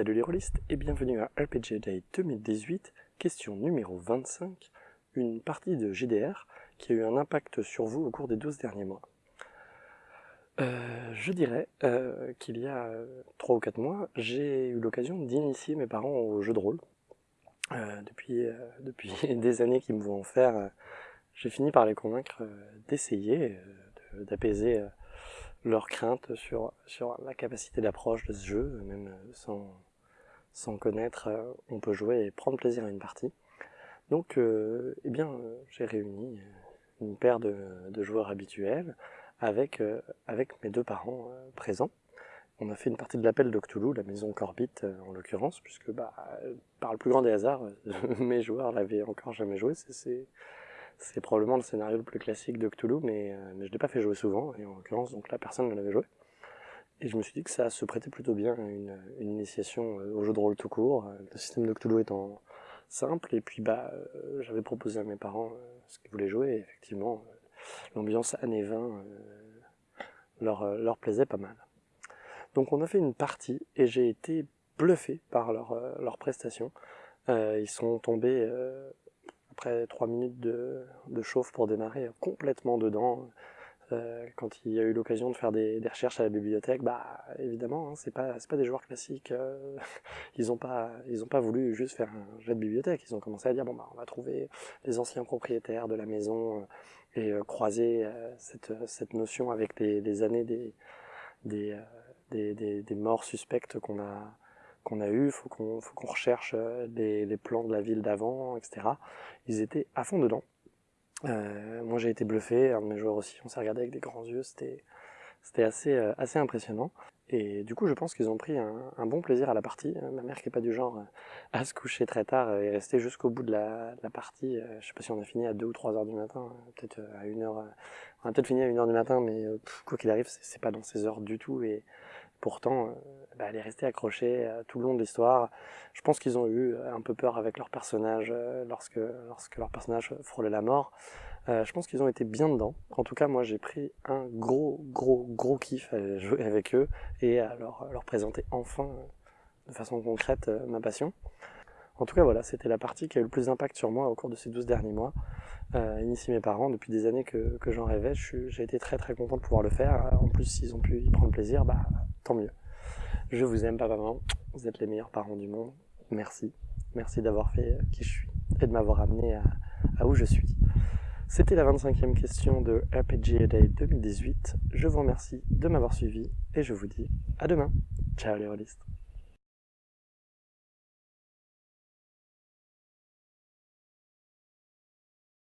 Salut les rôlistes et bienvenue à RPG Day 2018, question numéro 25, une partie de GDR qui a eu un impact sur vous au cours des 12 derniers mois. Euh, je dirais euh, qu'il y a 3 ou 4 mois, j'ai eu l'occasion d'initier mes parents au jeu de rôle. Euh, depuis, depuis des années qu'ils me vont en faire, j'ai fini par les convaincre d'essayer, d'apaiser leurs craintes sur, sur la capacité d'approche de ce jeu, même sans, sans connaître, euh, on peut jouer et prendre plaisir à une partie. Donc, euh, eh bien, j'ai réuni une paire de, de, joueurs habituels avec, euh, avec mes deux parents présents. On a fait une partie de l'appel de la maison Corbit en l'occurrence, puisque bah, par le plus grand des hasards, mes joueurs l'avaient encore jamais joué. C'est probablement le scénario le plus classique de Cthulhu, mais, euh, mais je ne l'ai pas fait jouer souvent, et en l'occurrence, donc là, personne ne l'avait joué. Et je me suis dit que ça se prêtait plutôt bien à une, initiation euh, au jeu de rôle tout court, euh, le système de Cthulhu étant simple, et puis bah, j'avais proposé à mes parents ce qu'ils voulaient jouer, et effectivement, l'ambiance années 20 leur, leur plaisait pas mal. Donc on a fait une partie, et j'ai été bluffé par leur, leur prestation. ils sont tombés après 3 minutes de, de, chauffe pour démarrer complètement dedans. Euh, quand il y a eu l'occasion de faire des, recherches à la bibliothèque, bah évidemment, hein, c'est pas pas des joueurs classiques. Euh, ils ont pas voulu juste faire un jet de bibliothèque. Ils ont commencé à dire bon bah on va trouver les anciens propriétaires de la maison euh, et croiser cette notion avec les, années des morts suspectes qu'on a qu'on a eu, faut qu'on faut qu'on recherche les, les, plans de la ville d'avant, etc. Ils étaient à fond dedans. Euh, moi j'ai été bluffé, un de mes joueurs aussi, on s'est regardé avec des grands yeux, c'était assez euh, assez impressionnant. Et du coup je pense qu'ils ont pris un, un, bon plaisir à la partie. Ma mère qui est pas du genre à se coucher très tard et rester jusqu'au bout de la, de la, partie. Je sais pas si on a fini à 2 ou 3 heures du matin, peut-être à 1 heure. On a peut-être fini à 1 heure du matin, mais quoi qu'il arrive, c'est pas dans ces heures du tout. Et Pourtant, euh, bah, elle est restée accrochée euh, tout le long de l'histoire. Je pense qu'ils ont eu euh, un peu peur avec leur personnage lorsque, lorsque leur personnage frôlait la mort. je pense qu'ils ont été bien dedans. En tout cas, moi, j'ai pris un gros, gros, gros kiff à jouer avec eux et à leur, leur présenter enfin, de façon concrète, ma passion. En tout cas, voilà, c'était la partie qui a eu le plus d'impact sur moi au cours de ces 12 derniers mois. Euh, mes parents, depuis des années que, j'en rêvais, j'ai été très très content de pouvoir le faire. En plus, s'ils ont pu y prendre plaisir, bah tant mieux. Je vous aime, papa, maman. Vous êtes les meilleurs parents du monde. Merci. Merci d'avoir fait qui je suis et de m'avoir amené à, où je suis. C'était la 25e question de RPG Day 2018. Je vous remercie de m'avoir suivi et je vous dis à demain. Ciao les rôlistes.